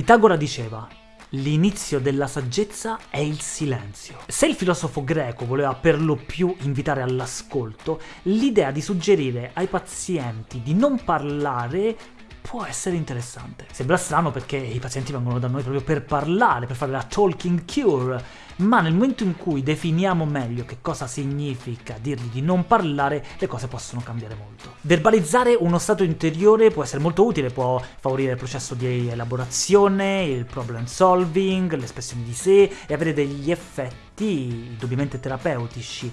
Pitagora diceva L'inizio della saggezza è il silenzio. Se il filosofo greco voleva per lo più invitare all'ascolto, l'idea di suggerire ai pazienti di non parlare può essere interessante. Sembra strano perché i pazienti vengono da noi proprio per parlare, per fare la talking cure, ma nel momento in cui definiamo meglio che cosa significa dirgli di non parlare, le cose possono cambiare molto. Verbalizzare uno stato interiore può essere molto utile, può favorire il processo di elaborazione, il problem solving, l'espressione di sé e avere degli effetti indubbiamente terapeutici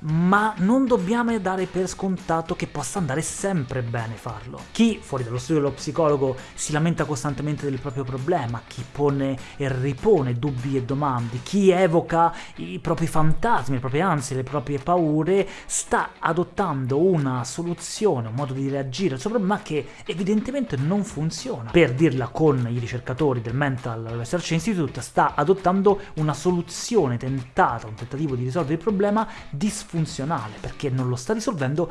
ma non dobbiamo dare per scontato che possa andare sempre bene farlo. Chi, fuori dallo studio dello psicologo, si lamenta costantemente del proprio problema, chi pone e ripone dubbi e domande, chi evoca i propri fantasmi, le proprie ansie, le proprie paure, sta adottando una soluzione, un modo di reagire al suo problema che evidentemente non funziona. Per dirla con i ricercatori del Mental Research Institute, sta adottando una soluzione tentata, un tentativo di risolvere il problema disfunzionale funzionale, perché non lo sta risolvendo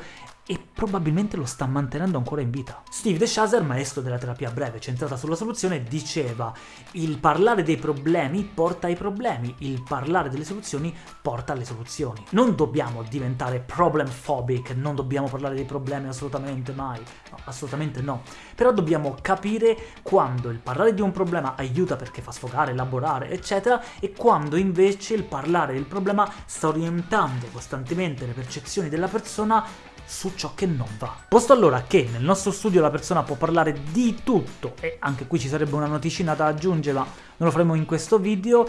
e probabilmente lo sta mantenendo ancora in vita. Steve De Chaser, maestro della terapia breve centrata sulla soluzione, diceva il parlare dei problemi porta ai problemi, il parlare delle soluzioni porta alle soluzioni. Non dobbiamo diventare problem phobic, non dobbiamo parlare dei problemi assolutamente mai, no, assolutamente no. Però dobbiamo capire quando il parlare di un problema aiuta perché fa sfogare, elaborare, eccetera, e quando invece il parlare del problema sta orientando costantemente le percezioni della persona su ciò che non va. Posto allora che nel nostro studio la persona può parlare di tutto, e anche qui ci sarebbe una noticina da aggiungere, ma non lo faremo in questo video,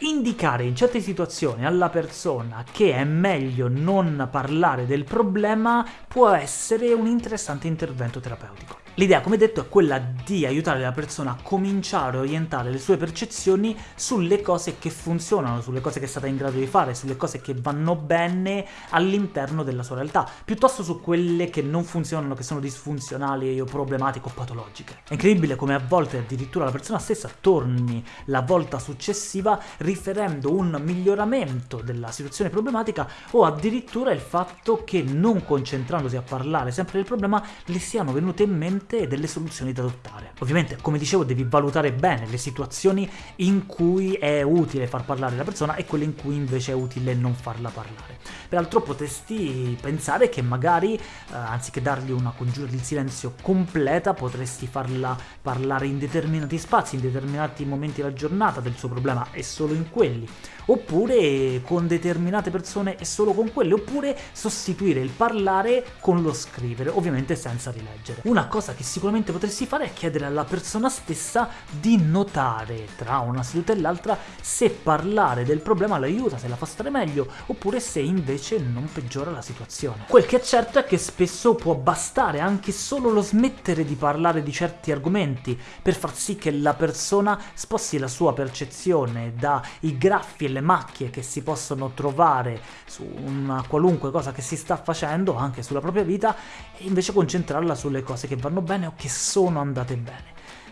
indicare in certe situazioni alla persona che è meglio non parlare del problema può essere un interessante intervento terapeutico. L'idea, come detto, è quella di aiutare la persona a cominciare a orientare le sue percezioni sulle cose che funzionano, sulle cose che è stata in grado di fare, sulle cose che vanno bene all'interno della sua realtà, piuttosto su quelle che non funzionano, che sono disfunzionali o problematiche o patologiche. È incredibile come a volte addirittura la persona stessa torni la volta successiva riferendo un miglioramento della situazione problematica o addirittura il fatto che non concentrandosi a parlare sempre del problema le siano venute in mente e delle soluzioni da adottare. Ovviamente, come dicevo, devi valutare bene le situazioni in cui è utile far parlare la persona e quelle in cui invece è utile non farla parlare. Peraltro potresti pensare che magari, eh, anziché dargli una congiura di silenzio completa, potresti farla parlare in determinati spazi, in determinati momenti della giornata del suo problema e solo in quelli, oppure con determinate persone e solo con quelle, oppure sostituire il parlare con lo scrivere, ovviamente senza rileggere. Una cosa che sicuramente potresti fare è chiedere alla persona stessa di notare tra una seduta e l'altra se parlare del problema l'aiuta, se la fa stare meglio, oppure se invece non peggiora la situazione. Quel che è certo è che spesso può bastare anche solo lo smettere di parlare di certi argomenti per far sì che la persona sposti la sua percezione dai graffi e le macchie che si possono trovare su una qualunque cosa che si sta facendo, anche sulla propria vita, e invece concentrarla sulle cose che vanno bene o che sono andate bene.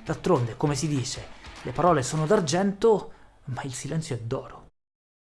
D'altronde, come si dice, le parole sono d'argento, ma il silenzio è d'oro.